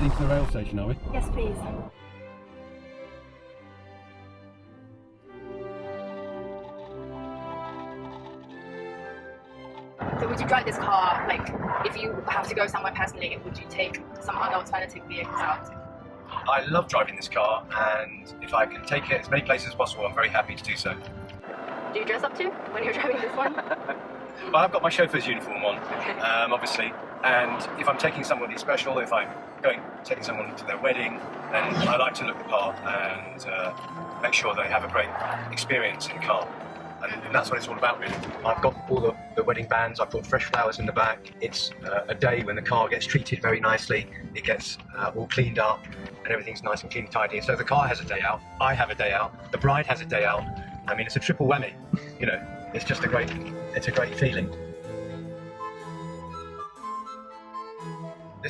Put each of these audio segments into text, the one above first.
heading to the rail station, are we? Yes, please. So would you drive this car, like, if you have to go somewhere personally, would you take some other alternative vehicles out? I love driving this car, and if I can take it as many places as possible, I'm very happy to do so. Do you dress up too when you're driving this one? But I've got my chauffeur's uniform on, um, obviously, and if I'm taking somebody special, if I'm going taking someone to their wedding, then I like to look the part and uh, make sure they have a great experience in car. And, and that's what it's all about, really. I've got all the, the wedding bands, I've got fresh flowers in the back. It's uh, a day when the car gets treated very nicely, it gets uh, all cleaned up, and everything's nice and clean and tidy. So the car has a day out, I have a day out, the bride has a day out. I mean, it's a triple whammy, you know. It's just a great, it's a great feeling.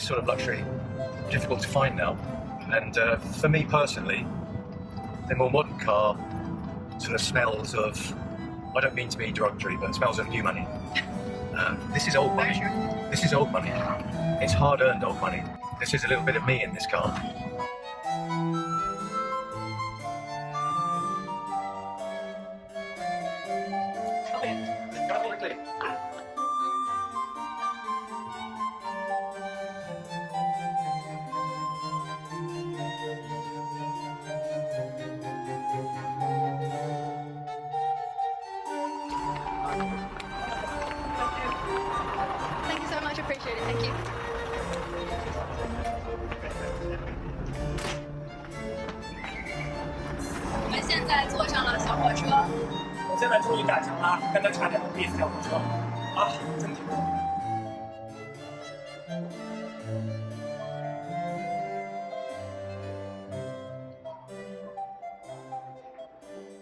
This sort of luxury, difficult to find now. And uh, for me personally, the more modern car sort of smells of, I don't mean to be derogatory, but it smells of new money. Um, this is old money. This is old money. It's hard earned old money. This is a little bit of me in this car. Thank you. 我们现在坐上了小火车，我现在终于赶上了，刚才差点被 miss 掉火车，啊，真挺苦。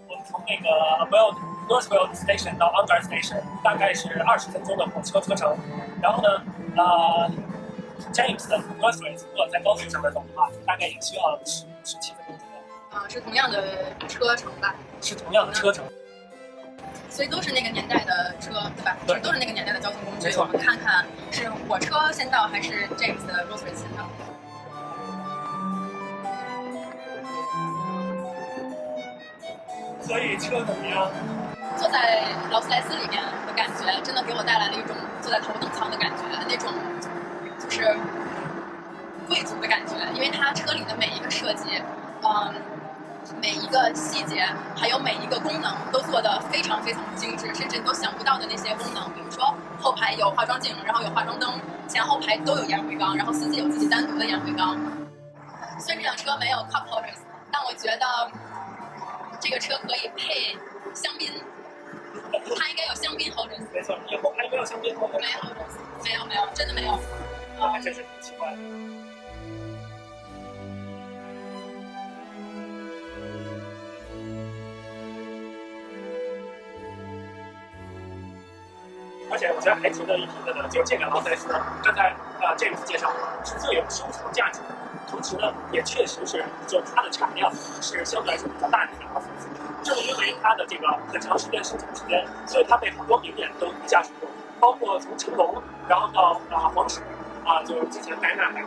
我们从那个 Well Northwell Station 到 Under Station 大概是二十分钟的火车车程，然后呢，呃，James 的 Northwell 如果在高速上面走的话，大概也需要十十七分钟左右，啊、是同样的车程吧，是同样的车程。所以都是那个年代的车，对吧？对都是那个年代的交通工具我们看看是火车先到还是 James 的 r o s e r 先到？所以车怎么样？坐在劳斯莱斯里面真的给我带来了一种坐在头等舱的感觉，那种就是贵族的感觉，因为它车里的每一个设计，嗯，每一个细节，还有每一个功能都做得非常非常精致，甚至你都想不到的那些功能，比如说后排有化妆镜，然后有化妆灯，前后排都有烟灰缸，然后司机有自己单独的烟灰缸。虽然这辆车没有 cup holders，但我觉得这个车可以配香槟，它应该有香槟 holders。没错，以后还没有香槟后的，没有，没有，没有，真的没有。那还真是挺奇怪的。而且我觉得还值得一提的呢，就这个劳斯莱斯，刚才呃 James 介绍是最有收藏价值的，同时呢，也确实是就它的产量是相对来说比较大的一辆劳斯莱斯。正因为它的这个很长时间收藏时间，所以它被很多名人都一驾驶过，包括从成龙，然后到啊黄石，啊就是之前戴娜还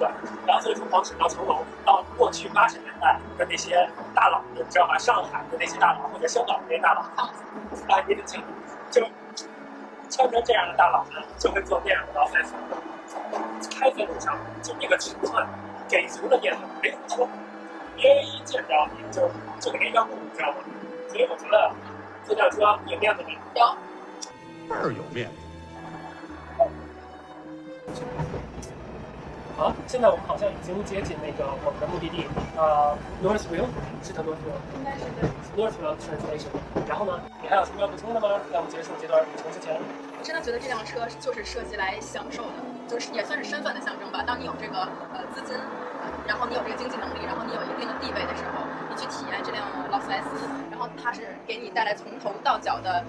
对，然后所以从黄石到成龙，到过去八十年代的那些大佬，你知道吧？上海的那些大佬或者香港的那些大佬，啊，也挺清楚，就穿成这样的大佬呢，就会坐这样的劳斯莱斯，开在路上，就那个尺寸，给足的面子没怎么说，别人一见着你就就给人让步，你知道吗？所以我觉得这辆车有面子没？有，倍儿有面子。好，现在我们好像已经接近那个我们的目的地，呃，Northville 是叫 Northville。应该是对。Northville Translation。然后呢，你还有什么要补充的吗？在我们结束这段旅程之前，我真的觉得这辆车就是设计来享受的，就是也算是身份的象征吧。当你有这个呃资金，然后你有这个经济能力，然后你有一定的地位的时候，你去体验这辆劳斯莱斯，然后它是给你带来从头到脚的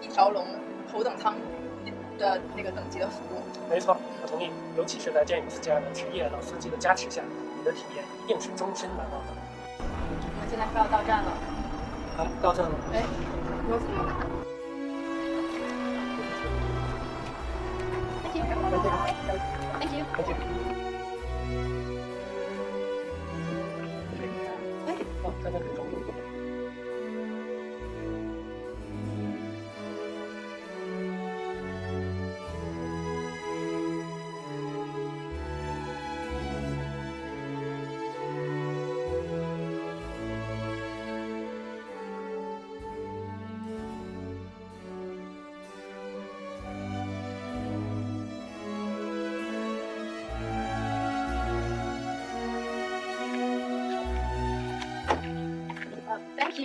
一条龙头等舱的那个等级的服务。没错，我同意。尤其是在 James 这样的职业老司机的加持下，你的体验一定是终身难忘的。我们现在快要到站了，啊，到站了。哎 r o s Thank you. Thank you.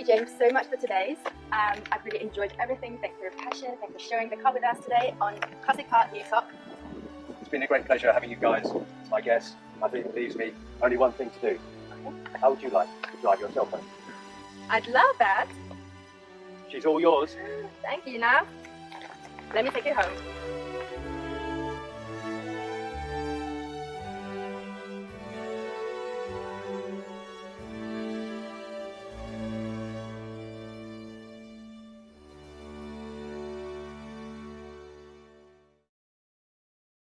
You. Well, thank you, James, so much for today's. Um, I've really enjoyed everything. Thanks for your passion. Thanks for sharing the cup with us today on Classic Art New Talk. It's been a great pleasure having you guys, my guests. I think it leaves me only one thing to do. How would you like to drive yourself home? I'd love that. She's all yours. Thank you, now. Let me take you home.